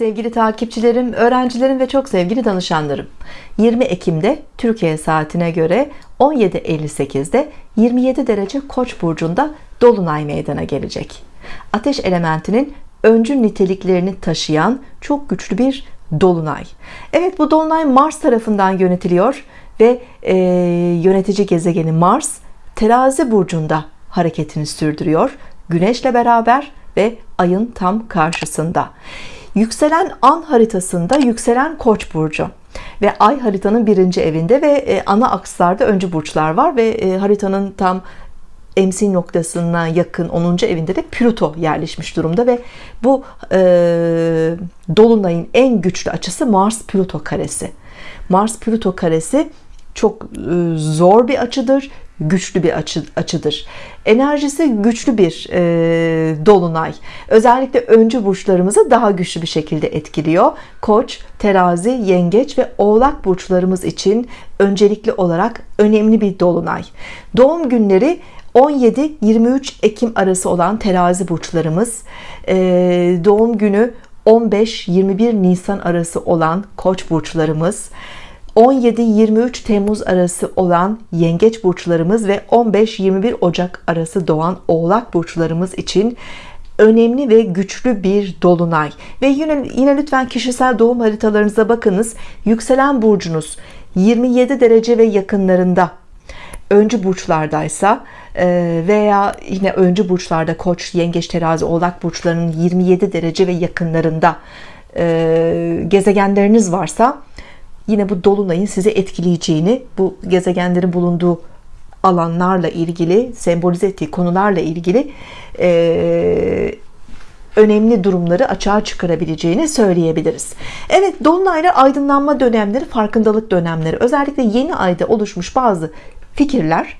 Sevgili takipçilerim, öğrencilerim ve çok sevgili danışanlarım. 20 Ekim'de Türkiye saatine göre 17.58'de 27 derece Koç burcunda dolunay meydana gelecek. Ateş elementinin öncül niteliklerini taşıyan çok güçlü bir dolunay. Evet bu dolunay Mars tarafından yönetiliyor ve e, yönetici gezegeni Mars Terazi burcunda hareketini sürdürüyor. Güneşle beraber ve ayın tam karşısında. Yükselen an haritasında yükselen Koç burcu ve ay haritanın birinci evinde ve e, ana akslarda öncü burçlar var ve e, haritanın tam emsil noktasına yakın 10. evinde de Plüto yerleşmiş durumda ve bu e, dolunayın en güçlü açısı Mars Plüto karesi. Mars Plüto karesi çok e, zor bir açıdır güçlü bir açı, açıdır. Enerjisi güçlü bir e, dolunay. Özellikle öncü burçlarımızı daha güçlü bir şekilde etkiliyor. Koç terazi yengeç ve oğlak burçlarımız için öncelikli olarak önemli bir dolunay. Doğum günleri 17-23 Ekim arası olan terazi burçlarımız e, doğum günü 15-21 Nisan arası olan koç burçlarımız 17-23 Temmuz arası olan yengeç burçlarımız ve 15-21 Ocak arası doğan oğlak burçlarımız için önemli ve güçlü bir dolunay. Ve yine, yine lütfen kişisel doğum haritalarınıza bakınız. Yükselen burcunuz 27 derece ve yakınlarında. Öncü burçlardaysa e, veya yine öncü burçlarda koç yengeç terazi oğlak burçlarının 27 derece ve yakınlarında e, gezegenleriniz varsa yine bu dolunayın sizi etkileyeceğini bu gezegenlerin bulunduğu alanlarla ilgili sembolize ettiği konularla ilgili e, önemli durumları açığa çıkarabileceğini söyleyebiliriz. Evet dolunaylar aydınlanma dönemleri farkındalık dönemleri. Özellikle yeni ayda oluşmuş bazı fikirler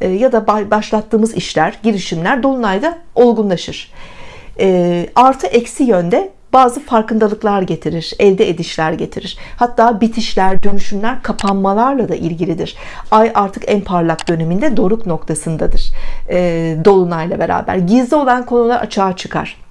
e, ya da başlattığımız işler girişimler dolunayda olgunlaşır. E, artı eksi yönde bazı farkındalıklar getirir elde edişler getirir. Hatta bitişler dönüşümler kapanmalarla da ilgilidir. Ay artık en parlak döneminde doruk noktasındadır e, dolunayla beraber. Gizli olan konular açığa çıkar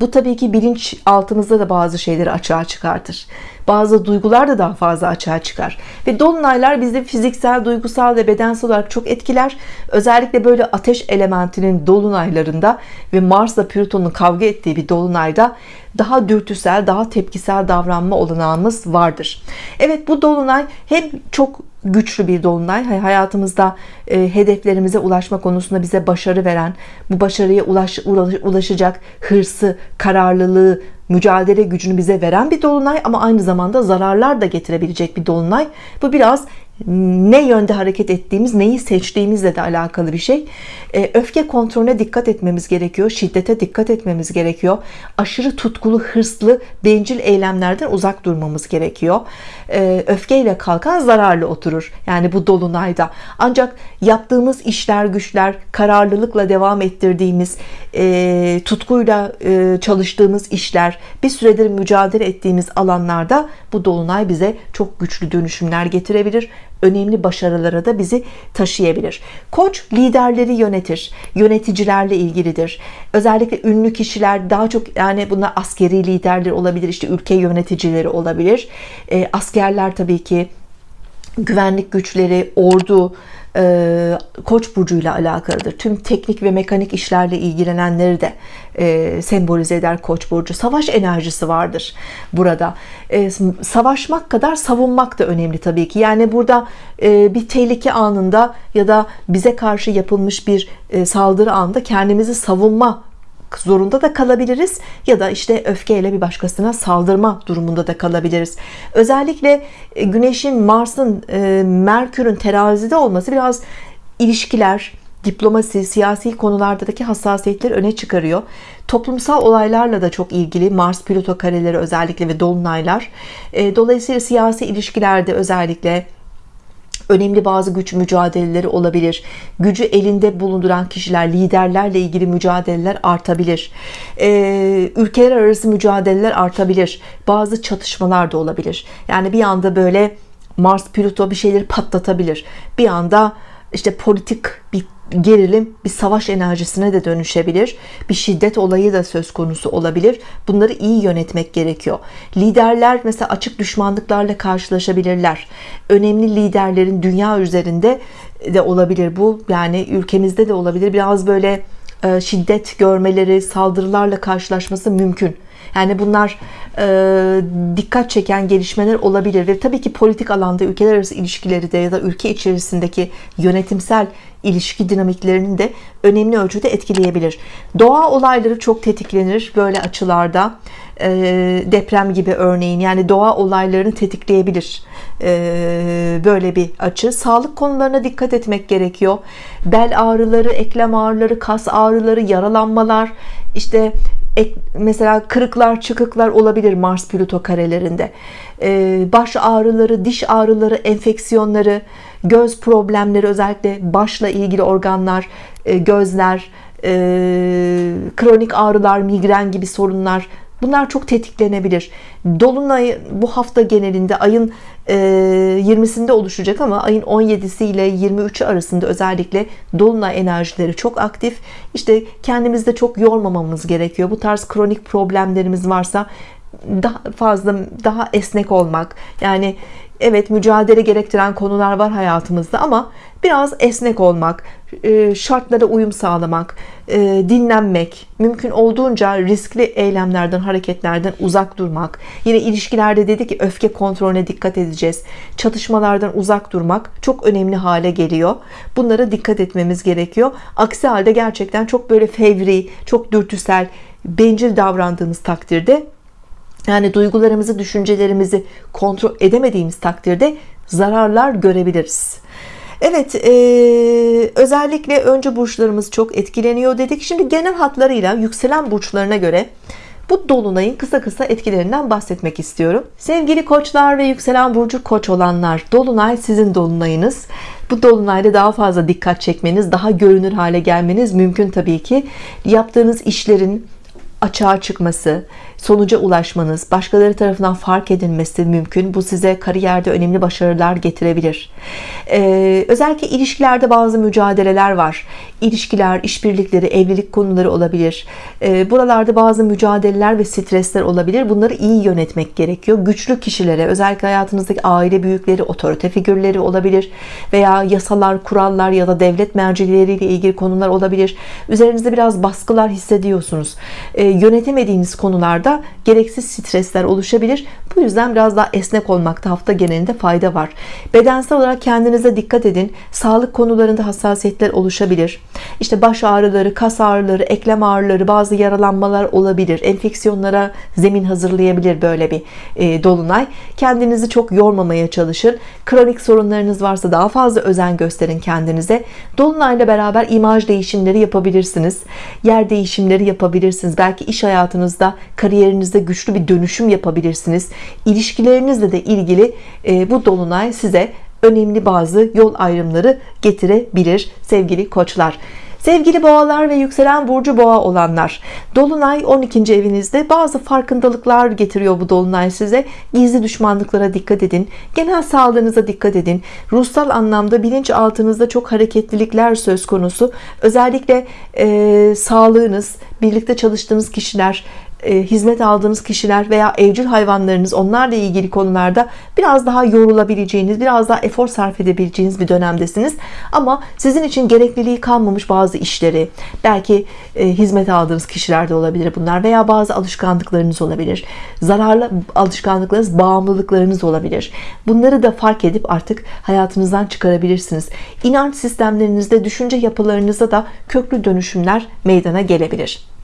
bu tabii ki bilinç altımızda da bazı şeyleri açığa çıkartır. Bazı duygular da daha fazla açığa çıkar. Ve dolunaylar bizi fiziksel duygusal ve bedensel olarak çok etkiler. Özellikle böyle ateş elementinin dolunaylarında ve Mars'la Plüton'un kavga ettiği bir dolunayda daha dürtüsel daha tepkisel davranma olanağımız vardır. Evet bu dolunay hem çok güçlü bir dolunay. Hayatımızda e, hedeflerimize ulaşma konusunda bize başarı veren bu başarıya ulaş, ulaşacak hırsı kararlılığı mücadele gücünü bize veren bir dolunay ama aynı zamanda zararlar da getirebilecek bir dolunay. Bu biraz ne yönde hareket ettiğimiz neyi seçtiğimizle de alakalı bir şey. E, öfke kontrolüne dikkat etmemiz gerekiyor şiddete dikkat etmemiz gerekiyor. Aşırı tutkulu hırslı bencil eylemlerden uzak durmamız gerekiyor. E, öfkeyle kalkan zararlı oturur yani bu dolunayda. Ancak yaptığımız işler güçler kararlılıkla devam ettirdiğimiz e, tutkuyla çalıştığımız işler bir süredir mücadele ettiğimiz alanlarda bu dolunay bize çok güçlü dönüşümler getirebilir. Önemli başarılara da bizi taşıyabilir. Koç liderleri yönetir yöneticilerle ilgilidir. Özellikle ünlü kişiler daha çok yani bunlar askeri liderler olabilir işte ülke yöneticileri olabilir. E, askerler tabii ki güvenlik güçleri ordu e, Koç burcuyla alakalıdır. Tüm teknik ve mekanik işlerle ilgilenenleri de e, sembolize eder Koç burcu. Savaş enerjisi vardır burada. E, savaşmak kadar savunmak da önemli tabii ki. Yani burada e, bir tehlike anında ya da bize karşı yapılmış bir e, saldırı anında kendimizi savunma zorunda da kalabiliriz ya da işte öfkeyle bir başkasına saldırma durumunda da kalabiliriz özellikle e, Güneş'in Mars'ın e, Merkür'ün terazide olması biraz ilişkiler diplomasi, siyasi konulardaki hassasiyetleri öne çıkarıyor. Toplumsal olaylarla da çok ilgili Mars Plüto kareleri özellikle ve dolunaylar. E, dolayısıyla siyasi ilişkilerde özellikle önemli bazı güç mücadeleleri olabilir. Gücü elinde bulunduran kişiler liderlerle ilgili mücadeleler artabilir. Ee, ülkeler arası mücadeleler artabilir. Bazı çatışmalar da olabilir. Yani bir anda böyle Mars Plüto bir şeyleri patlatabilir. Bir anda işte politik bir gerilim bir savaş enerjisine de dönüşebilir bir şiddet olayı da söz konusu olabilir. Bunları iyi yönetmek gerekiyor. Liderler mesela açık düşmanlıklarla karşılaşabilirler. Önemli liderlerin dünya üzerinde de olabilir bu. Yani ülkemizde de olabilir. Biraz böyle e, şiddet görmeleri saldırılarla karşılaşması mümkün yani bunlar e, dikkat çeken gelişmeler olabilir ve tabii ki politik alanda ülkeler arası ilişkileri de ya da ülke içerisindeki yönetimsel ilişki dinamiklerini de önemli ölçüde etkileyebilir. Doğa olayları çok tetiklenir böyle açılarda. E, deprem gibi örneğin yani doğa olaylarını tetikleyebilir. E, böyle bir açı. Sağlık konularına dikkat etmek gerekiyor. Bel ağrıları, eklem ağrıları, kas ağrıları, yaralanmalar, işte mesela kırıklar çıkıklar olabilir Mars Plüto karelerinde. Ee, baş ağrıları diş ağrıları enfeksiyonları göz problemleri özellikle başla ilgili organlar e, gözler e, kronik ağrılar migren gibi sorunlar Bunlar çok tetiklenebilir. Dolunay bu hafta genelinde ayın 20'sinde e, oluşacak ama ayın 17'si ile 23'ü arasında özellikle dolunay enerjileri çok aktif. İşte kendimizde çok yormamamız gerekiyor. Bu tarz kronik problemlerimiz varsa daha fazla daha esnek olmak yani evet mücadele gerektiren konular var hayatımızda ama biraz esnek olmak e, şartlara uyum sağlamak e, dinlenmek mümkün olduğunca riskli eylemlerden hareketlerden uzak durmak. Yine ilişkilerde dedi ki öfke kontrolüne dikkat edeceğiz. Çatışmalardan uzak durmak çok önemli hale geliyor. Bunlara dikkat etmemiz gerekiyor. Aksi halde gerçekten çok böyle fevri çok dürtüsel bencil davrandığımız takdirde yani duygularımızı düşüncelerimizi kontrol edemediğimiz takdirde zararlar görebiliriz Evet e, özellikle önce burçlarımız çok etkileniyor dedik. Şimdi genel hatlarıyla yükselen burçlarına göre bu dolunayın kısa kısa etkilerinden bahsetmek istiyorum. Sevgili koçlar ve yükselen burcu koç olanlar dolunay sizin dolunayınız. Bu dolunayda daha fazla dikkat çekmeniz daha görünür hale gelmeniz mümkün tabii ki. Yaptığınız işlerin açığa çıkması sonuca ulaşmanız başkaları tarafından fark edilmesi mümkün. Bu size kariyerde önemli başarılar getirebilir. Ee, özellikle ilişkilerde bazı mücadeleler var. İlişkiler işbirlikleri evlilik konuları olabilir. Ee, buralarda bazı mücadeleler ve stresler olabilir. Bunları iyi yönetmek gerekiyor. Güçlü kişilere özellikle hayatınızdaki aile büyükleri otorite figürleri olabilir veya yasalar kurallar ya da devlet mercileriyle ilgili konular olabilir. Üzerinizde biraz baskılar hissediyorsunuz. Ee, yönetemediğiniz konularda gereksiz stresler oluşabilir. Bu yüzden biraz daha esnek olmakta hafta genelinde fayda var. Bedensel olarak kendinize dikkat edin. Sağlık konularında hassasiyetler oluşabilir. İşte baş ağrıları kas ağrıları eklem ağrıları bazı yaralanmalar olabilir. Enfeksiyonlara zemin hazırlayabilir böyle bir e, dolunay. Kendinizi çok yormamaya çalışın. Kronik sorunlarınız varsa daha fazla özen gösterin kendinize. Dolunayla beraber imaj değişimleri yapabilirsiniz. Yer değişimleri yapabilirsiniz. Belki iş hayatınızda kariyer kariyerinizde güçlü bir dönüşüm yapabilirsiniz. İlişkilerinizle de ilgili e, bu dolunay size önemli bazı yol ayrımları getirebilir sevgili koçlar. Sevgili boğalar ve yükselen burcu boğa olanlar Dolunay 12. evinizde bazı farkındalıklar getiriyor bu Dolunay size. Gizli düşmanlıklara dikkat edin genel sağlığınıza dikkat edin. Ruhsal anlamda bilinçaltınızda çok hareketlilikler söz konusu. Özellikle e, sağlığınız birlikte çalıştığınız kişiler hizmet aldığınız kişiler veya evcil hayvanlarınız onlarla ilgili konularda biraz daha yorulabileceğiniz biraz daha efor sarf edebileceğiniz bir dönemdesiniz. Ama sizin için gerekliliği kalmamış bazı işleri belki e, hizmet aldığınız kişiler de olabilir bunlar veya bazı alışkanlıklarınız olabilir. Zararlı alışkanlıklarınız bağımlılıklarınız olabilir. Bunları da fark edip artık hayatınızdan çıkarabilirsiniz. İnanç sistemlerinizde düşünce yapılarınızda da köklü dönüşümler meydana gelebilir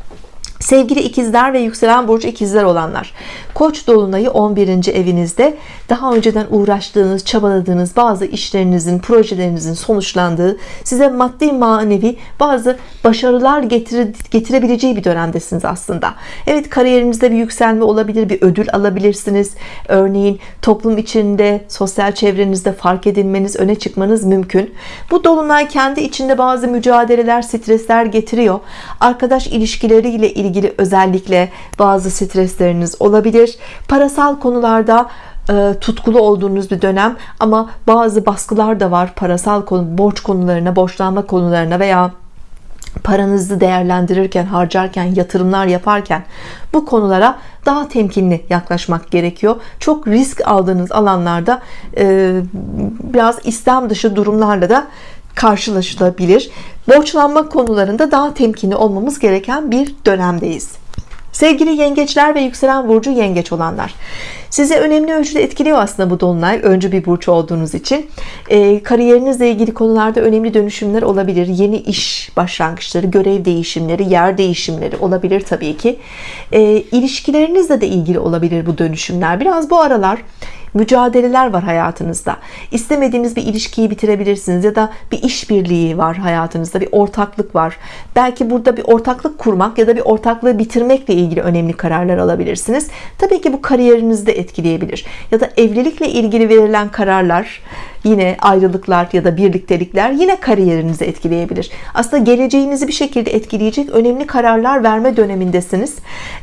Sevgili ikizler ve yükselen burcu ikizler olanlar Koç dolunayı 11. evinizde. Daha önceden uğraştığınız çabaladığınız bazı işlerinizin projelerinizin sonuçlandığı size maddi manevi bazı başarılar getire, getirebileceği bir dönemdesiniz aslında. Evet kariyerinizde bir yükselme olabilir bir ödül alabilirsiniz. Örneğin toplum içinde sosyal çevrenizde fark edilmeniz öne çıkmanız mümkün. Bu dolunay kendi içinde bazı mücadeleler stresler getiriyor. Arkadaş ilişkileriyle ilgili ilgili özellikle bazı stresleriniz olabilir. Parasal konularda e, tutkulu olduğunuz bir dönem ama bazı baskılar da var. Parasal konu borç konularına borçlanma konularına veya paranızı değerlendirirken harcarken yatırımlar yaparken bu konulara daha temkinli yaklaşmak gerekiyor. Çok risk aldığınız alanlarda e, biraz İslam dışı durumlarla da karşılaşılabilir. Borçlanma konularında daha temkinli olmamız gereken bir dönemdeyiz. Sevgili yengeçler ve yükselen burcu yengeç olanlar size önemli ölçüde etkiliyor aslında bu dolunay öncü bir burç olduğunuz için. E, kariyerinizle ilgili konularda önemli dönüşümler olabilir. Yeni iş başlangıçları görev değişimleri yer değişimleri olabilir Tabii ki. E, ilişkilerinizle de ilgili olabilir bu dönüşümler. Biraz bu aralar mücadeleler var hayatınızda. İstemediğiniz bir ilişkiyi bitirebilirsiniz ya da bir işbirliği var hayatınızda bir ortaklık var. Belki burada bir ortaklık kurmak ya da bir ortaklığı bitirmekle ilgili önemli kararlar alabilirsiniz. Tabii ki bu kariyerinizde etkileyebilir ya da evlilikle ilgili verilen kararlar yine ayrılıklar ya da birliktelikler yine kariyerinizi etkileyebilir. Aslında geleceğinizi bir şekilde etkileyecek önemli kararlar verme dönemindesiniz.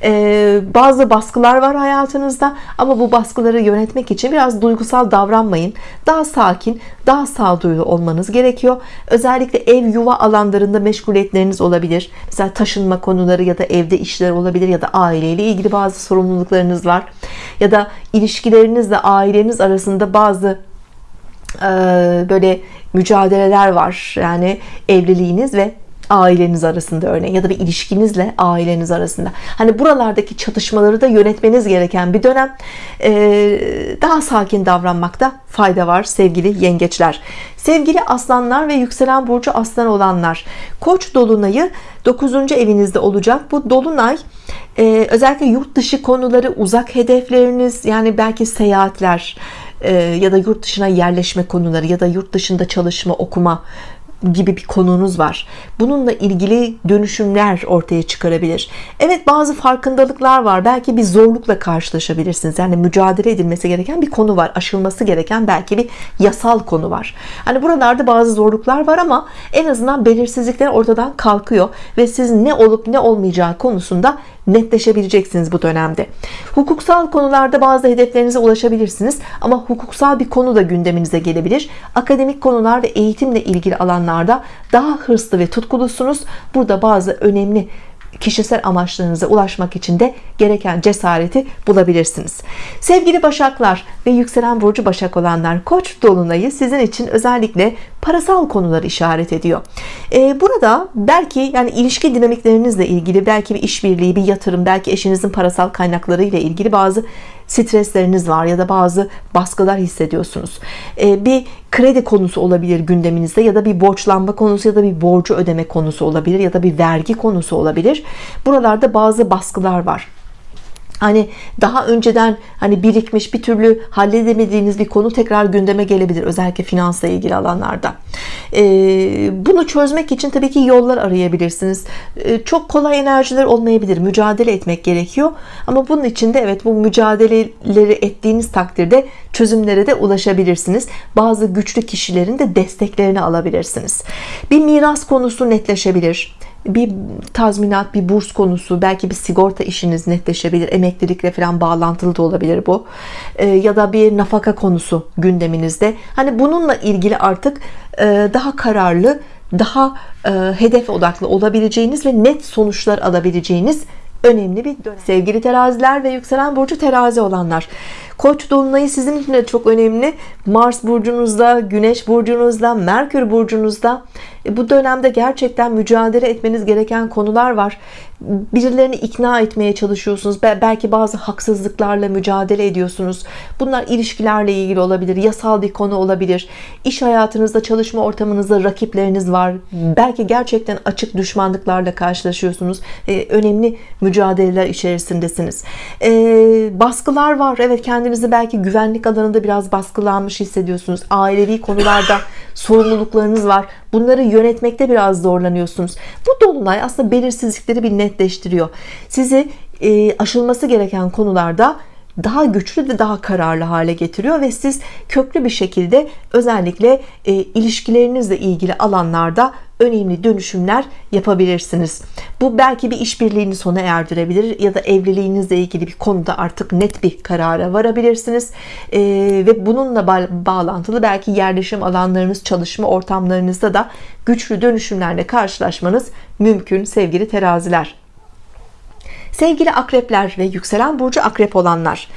Ee, bazı baskılar var hayatınızda ama bu baskıları yönetmek için biraz duygusal davranmayın. Daha sakin daha sağduyulu olmanız gerekiyor. Özellikle ev yuva alanlarında meşguliyetleriniz olabilir. Mesela taşınma konuları ya da evde işler olabilir ya da aileyle ilgili bazı sorumluluklarınız var. Ya da ilişkilerinizle aileniz arasında bazı böyle mücadeleler var. Yani evliliğiniz ve aileniz arasında örneğin ya da bir ilişkinizle aileniz arasında. Hani buralardaki çatışmaları da yönetmeniz gereken bir dönem. Daha sakin davranmakta fayda var sevgili yengeçler. Sevgili aslanlar ve yükselen burcu aslan olanlar koç dolunayı 9. evinizde olacak. Bu dolunay özellikle yurt dışı konuları uzak hedefleriniz yani belki seyahatler e, ya da yurt dışına yerleşme konuları ya da yurt dışında çalışma okuma gibi bir konunuz var. Bununla ilgili dönüşümler ortaya çıkarabilir. Evet bazı farkındalıklar var. Belki bir zorlukla karşılaşabilirsiniz. Yani mücadele edilmesi gereken bir konu var. Aşılması gereken belki bir yasal konu var. Hani buralarda bazı zorluklar var ama en azından belirsizlikler ortadan kalkıyor ve siz ne olup ne olmayacağı konusunda netleşebileceksiniz bu dönemde. Hukuksal konularda bazı hedeflerinize ulaşabilirsiniz ama hukuksal bir konu da gündeminize gelebilir. Akademik konular ve eğitimle ilgili alanlarda daha hırslı ve tutkulusunuz. Burada bazı önemli kişisel amaçlarınıza ulaşmak için de gereken cesareti bulabilirsiniz. Sevgili başaklar ve yükselen burcu başak olanlar koç dolunayı sizin için özellikle parasal konuları işaret ediyor. Ee, burada belki yani ilişki dinamiklerinizle ilgili belki bir işbirliği bir yatırım belki eşinizin parasal kaynakları ile ilgili bazı stresleriniz var ya da bazı baskılar hissediyorsunuz. Ee, bir kredi konusu olabilir gündeminizde ya da bir borçlanma konusu ya da bir borcu ödeme konusu olabilir ya da bir vergi konusu olabilir. Buralarda bazı baskılar var hani daha önceden hani birikmiş bir türlü halledemediğiniz bir konu tekrar gündeme gelebilir özellikle finansla ilgili alanlarda. Ee, bunu çözmek için tabii ki yollar arayabilirsiniz. Ee, çok kolay enerjiler olmayabilir. Mücadele etmek gerekiyor. Ama bunun için de evet bu mücadeleleri ettiğiniz takdirde çözümlere de ulaşabilirsiniz. Bazı güçlü kişilerin de desteklerini alabilirsiniz. Bir miras konusu netleşebilir bir tazminat bir burs konusu belki bir sigorta işiniz netleşebilir emeklilikle falan bağlantılı da olabilir bu e, ya da bir nafaka konusu gündeminizde hani bununla ilgili artık e, daha kararlı daha e, hedef odaklı olabileceğiniz ve net sonuçlar alabileceğiniz önemli bir dönem. Sevgili teraziler ve yükselen burcu terazi olanlar. Koç dolunayı sizin için de çok önemli. Mars burcunuzda, Güneş burcunuzda, Merkür burcunuzda. E, bu dönemde gerçekten mücadele etmeniz gereken konular var. Birilerini ikna etmeye çalışıyorsunuz. Belki bazı haksızlıklarla mücadele ediyorsunuz. Bunlar ilişkilerle ilgili olabilir. Yasal bir konu olabilir. İş hayatınızda, çalışma ortamınızda rakipleriniz var. Belki gerçekten açık düşmanlıklarla karşılaşıyorsunuz. Ee, önemli mücadeleler içerisindesiniz. Ee, baskılar var. Evet kendinizi belki güvenlik alanında biraz baskılanmış hissediyorsunuz. Ailevi konularda sorumluluklarınız var. Bunları yönetmekte biraz zorlanıyorsunuz. Bu dolunay aslında belirsizlikleri bir netleştiriyor. Sizi aşılması gereken konularda daha güçlü ve daha kararlı hale getiriyor ve siz köklü bir şekilde özellikle e, ilişkilerinizle ilgili alanlarda önemli dönüşümler yapabilirsiniz. Bu belki bir işbirliğini sona erdirebilir ya da evliliğinizle ilgili bir konuda artık net bir karara varabilirsiniz. Ee, ve bununla ba bağlantılı belki yerleşim alanlarınız, çalışma ortamlarınızda da güçlü dönüşümlerle karşılaşmanız mümkün sevgili teraziler. Sevgili akrepler ve yükselen burcu akrep olanlar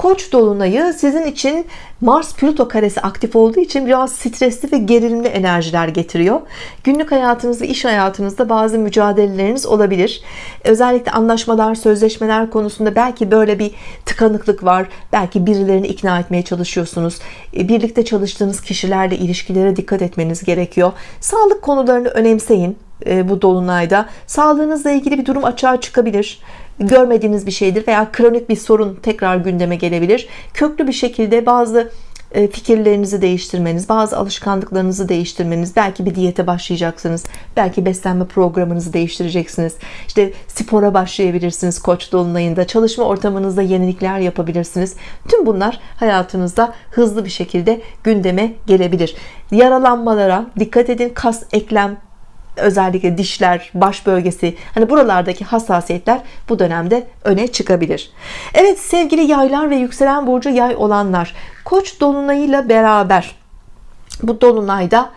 Koç dolunayı sizin için Mars Plüto karesi aktif olduğu için biraz stresli ve gerilimli enerjiler getiriyor. Günlük hayatınızda iş hayatınızda bazı mücadeleleriniz olabilir. Özellikle anlaşmalar sözleşmeler konusunda belki böyle bir tıkanıklık var. Belki birilerini ikna etmeye çalışıyorsunuz. E, birlikte çalıştığınız kişilerle ilişkilere dikkat etmeniz gerekiyor. Sağlık konularını önemseyin e, bu dolunayda. Sağlığınızla ilgili bir durum açığa çıkabilir görmediğiniz bir şeydir veya kronik bir sorun tekrar gündeme gelebilir. Köklü bir şekilde bazı e, fikirlerinizi değiştirmeniz bazı alışkanlıklarınızı değiştirmeniz belki bir diyete başlayacaksınız belki beslenme programınızı değiştireceksiniz. İşte spora başlayabilirsiniz koç dolunayında çalışma ortamınızda yenilikler yapabilirsiniz. Tüm bunlar hayatınızda hızlı bir şekilde gündeme gelebilir. Yaralanmalara dikkat edin kas eklem özellikle dişler baş bölgesi hani buralardaki hassasiyetler bu dönemde öne çıkabilir. Evet sevgili yaylar ve yükselen burcu yay olanlar koç dolunayıyla beraber bu dolunayda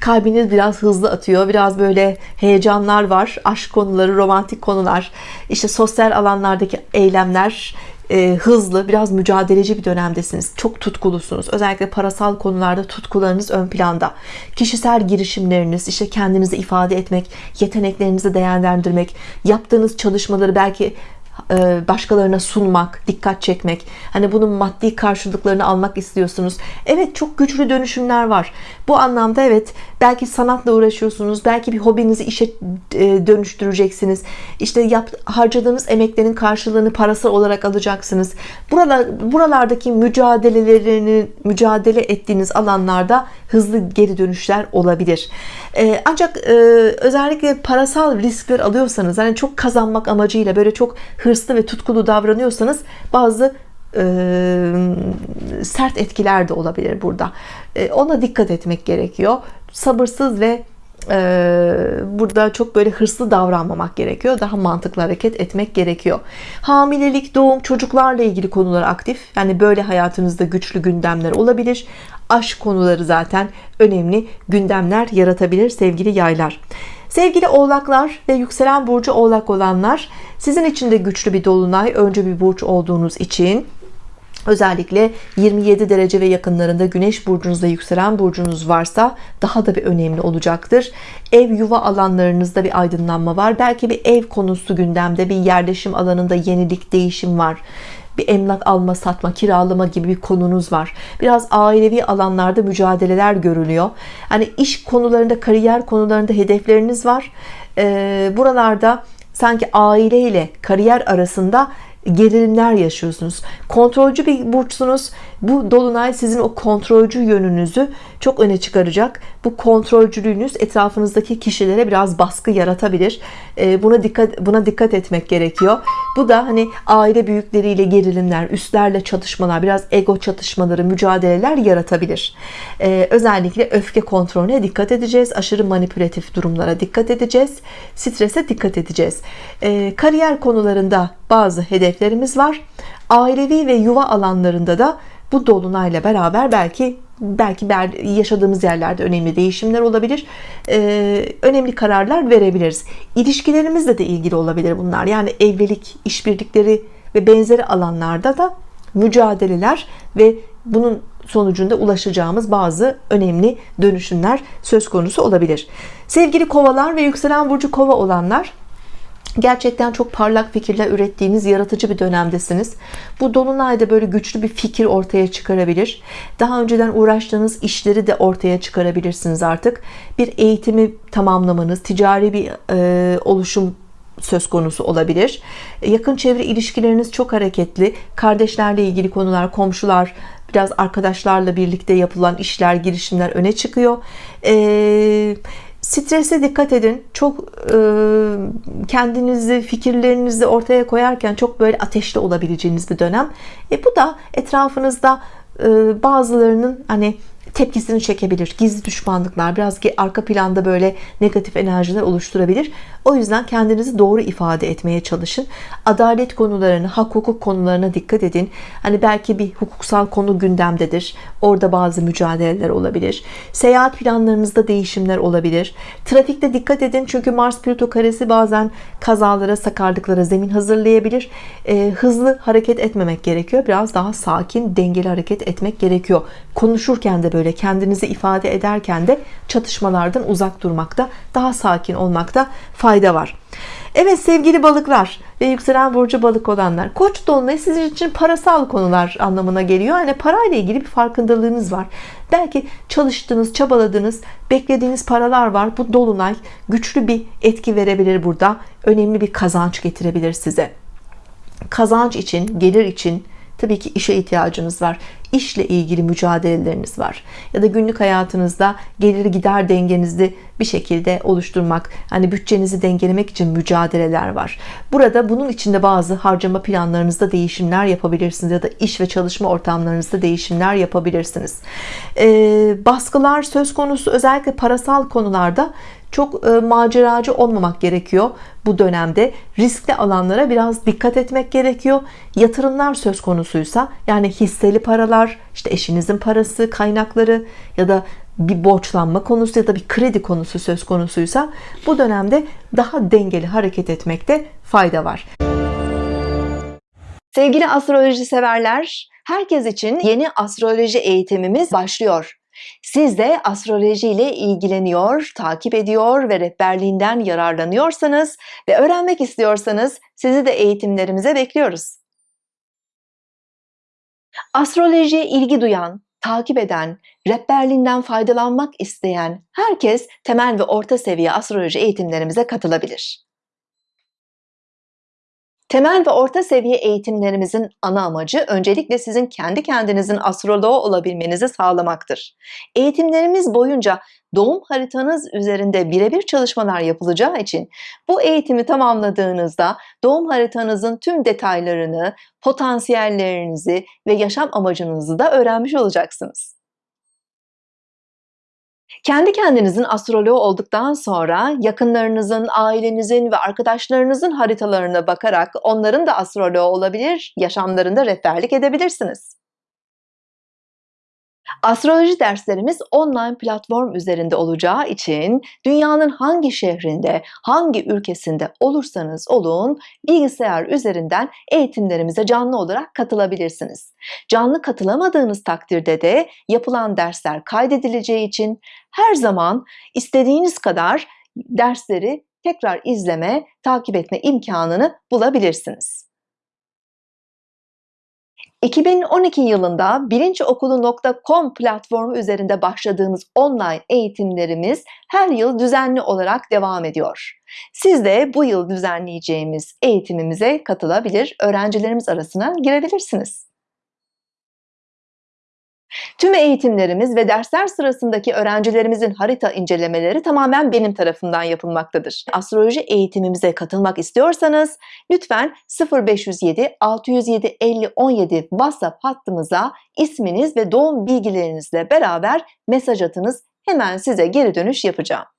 kalbiniz biraz hızlı atıyor biraz böyle heyecanlar var aşk konuları romantik konular işte sosyal alanlardaki eylemler e, hızlı biraz mücadeleci bir dönemdesiniz çok tutkulusunuz özellikle parasal konularda tutkularınız ön planda kişisel girişimleriniz işte kendinizi ifade etmek yeteneklerinizi değerlendirmek yaptığınız çalışmaları belki e, başkalarına sunmak, dikkat çekmek, hani bunun maddi karşılıklarını almak istiyorsunuz. Evet çok güçlü dönüşümler var. Bu anlamda evet belki sanatla uğraşıyorsunuz, belki bir hobinizi işe e, dönüştüreceksiniz. İşte yap, harcadığınız emeklerin karşılığını parasal olarak alacaksınız. Buralar, buralardaki mücadelelerini mücadele ettiğiniz alanlarda hızlı geri dönüşler olabilir. E, ancak özellikle parasal riskler alıyorsanız, hani çok kazanmak amacıyla böyle çok hırslı ve tutkulu davranıyorsanız bazı e, sert etkiler de olabilir burada. E, ona dikkat etmek gerekiyor. Sabırsız ve e, burada çok böyle hırslı davranmamak gerekiyor. Daha mantıklı hareket etmek gerekiyor. Hamilelik doğum çocuklarla ilgili konular aktif. Yani böyle hayatınızda güçlü gündemler olabilir. Aşk konuları zaten önemli gündemler yaratabilir sevgili yaylar. Sevgili oğlaklar ve yükselen burcu oğlak olanlar sizin için de güçlü bir dolunay önce bir burç olduğunuz için özellikle 27 derece ve yakınlarında güneş burcunuzda yükselen burcunuz varsa daha da bir önemli olacaktır. Ev yuva alanlarınızda bir aydınlanma var. Belki bir ev konusu gündemde bir yerleşim alanında yenilik değişim var. Bir emlak alma satma kiralama gibi bir konunuz var. Biraz ailevi alanlarda mücadeleler görülüyor. Hani iş konularında kariyer konularında hedefleriniz var. Ee, buralarda sanki aile ile kariyer arasında gerilimler yaşıyorsunuz. Kontrolcü bir burçsunuz. Bu dolunay sizin o kontrolcü yönünüzü çok öne çıkaracak. Bu kontrolcülüğünüz etrafınızdaki kişilere biraz baskı yaratabilir. Ee, buna dikkat buna dikkat etmek gerekiyor. Bu da hani aile büyükleriyle gerilimler üstlerle çatışmalar biraz ego çatışmaları mücadeleler yaratabilir. Ee, özellikle öfke kontrolüne dikkat edeceğiz. Aşırı manipülatif durumlara dikkat edeceğiz. Strese dikkat edeceğiz. Ee, kariyer konularında bazı hedeflerimiz var. Ailevi ve yuva alanlarında da bu dolunayla beraber belki belki yaşadığımız yerlerde önemli değişimler olabilir. Ee, önemli kararlar verebiliriz. İlişkilerimizle de ilgili olabilir bunlar. Yani evlilik işbirlikleri ve benzeri alanlarda da mücadeleler ve bunun sonucunda ulaşacağımız bazı önemli dönüşümler söz konusu olabilir. Sevgili kovalar ve yükselen burcu kova olanlar Gerçekten çok parlak fikirler ürettiğiniz yaratıcı bir dönemdesiniz. Bu dolunayda böyle güçlü bir fikir ortaya çıkarabilir. Daha önceden uğraştığınız işleri de ortaya çıkarabilirsiniz artık. Bir eğitimi tamamlamanız, ticari bir e, oluşum söz konusu olabilir. Yakın çevre ilişkileriniz çok hareketli. Kardeşlerle ilgili konular, komşular, biraz arkadaşlarla birlikte yapılan işler, girişimler öne çıkıyor. Eee Strese dikkat edin. Çok e, kendinizi, fikirlerinizi ortaya koyarken çok böyle ateşli olabileceğiniz bir dönem. E, bu da etrafınızda e, bazılarının hani tepkisini çekebilir. Gizli düşmanlıklar biraz arka planda böyle negatif enerjiler oluşturabilir. O yüzden kendinizi doğru ifade etmeye çalışın. Adalet konularını, hak hukuk konularına dikkat edin. Hani belki bir hukuksal konu gündemdedir. Orada bazı mücadeleler olabilir. Seyahat planlarınızda değişimler olabilir. Trafikte dikkat edin çünkü Mars Plüto karesi bazen kazalara, sakarlıklara zemin hazırlayabilir. E, hızlı hareket etmemek gerekiyor. Biraz daha sakin, dengeli hareket etmek gerekiyor. Konuşurken de böyle kendinizi ifade ederken de çatışmalardan uzak durmakta, daha sakin olmakta fayda var. Evet sevgili balıklar ve yükselen burcu balık olanlar koç dolunayı sizin için parasal konular anlamına geliyor. Yani parayla ilgili bir farkındalığınız var. Belki çalıştığınız çabaladığınız beklediğiniz paralar var. Bu dolunay güçlü bir etki verebilir burada. Önemli bir kazanç getirebilir size. Kazanç için gelir için Tabii ki işe ihtiyacınız var. İşle ilgili mücadeleleriniz var. Ya da günlük hayatınızda gelir gider dengenizi bir şekilde oluşturmak, hani bütçenizi dengelemek için mücadeleler var. Burada bunun içinde bazı harcama planlarınızda değişimler yapabilirsiniz ya da iş ve çalışma ortamlarınızda değişimler yapabilirsiniz. Ee, baskılar söz konusu özellikle parasal konularda çok e, maceracı olmamak gerekiyor bu dönemde. Riskli alanlara biraz dikkat etmek gerekiyor. Yatırımlar söz konusuysa yani hisseli paralar işte eşinizin parası kaynakları ya da bir borçlanma konusu ya da bir kredi konusu söz konusuysa bu dönemde daha dengeli hareket etmekte fayda var. Sevgili astroloji severler herkes için yeni astroloji eğitimimiz başlıyor siz de astroloji ile ilgileniyor, takip ediyor ve rehberliğinden yararlanıyorsanız ve öğrenmek istiyorsanız sizi de eğitimlerimize bekliyoruz. Astrolojiye ilgi duyan, takip eden, rehberliğinden faydalanmak isteyen herkes temel ve orta seviye astroloji eğitimlerimize katılabilir. Temel ve orta seviye eğitimlerimizin ana amacı öncelikle sizin kendi kendinizin astroloğu olabilmenizi sağlamaktır. Eğitimlerimiz boyunca doğum haritanız üzerinde birebir çalışmalar yapılacağı için bu eğitimi tamamladığınızda doğum haritanızın tüm detaylarını, potansiyellerinizi ve yaşam amacınızı da öğrenmiş olacaksınız. Kendi kendinizin astroloğu olduktan sonra yakınlarınızın, ailenizin ve arkadaşlarınızın haritalarına bakarak onların da astroloğu olabilir, yaşamlarında rehberlik edebilirsiniz. Astroloji derslerimiz online platform üzerinde olacağı için dünyanın hangi şehrinde, hangi ülkesinde olursanız olun bilgisayar üzerinden eğitimlerimize canlı olarak katılabilirsiniz. Canlı katılamadığınız takdirde de yapılan dersler kaydedileceği için her zaman istediğiniz kadar dersleri tekrar izleme, takip etme imkanını bulabilirsiniz. 2012 yılında bilinçokulu.com platformu üzerinde başladığımız online eğitimlerimiz her yıl düzenli olarak devam ediyor. Siz de bu yıl düzenleyeceğimiz eğitimimize katılabilir, öğrencilerimiz arasına girebilirsiniz. Tüm eğitimlerimiz ve dersler sırasındaki öğrencilerimizin harita incelemeleri tamamen benim tarafından yapılmaktadır. Astroloji eğitimimize katılmak istiyorsanız lütfen 0507 607 50 17 WhatsApp hattımıza isminiz ve doğum bilgilerinizle beraber mesaj atınız. Hemen size geri dönüş yapacağım.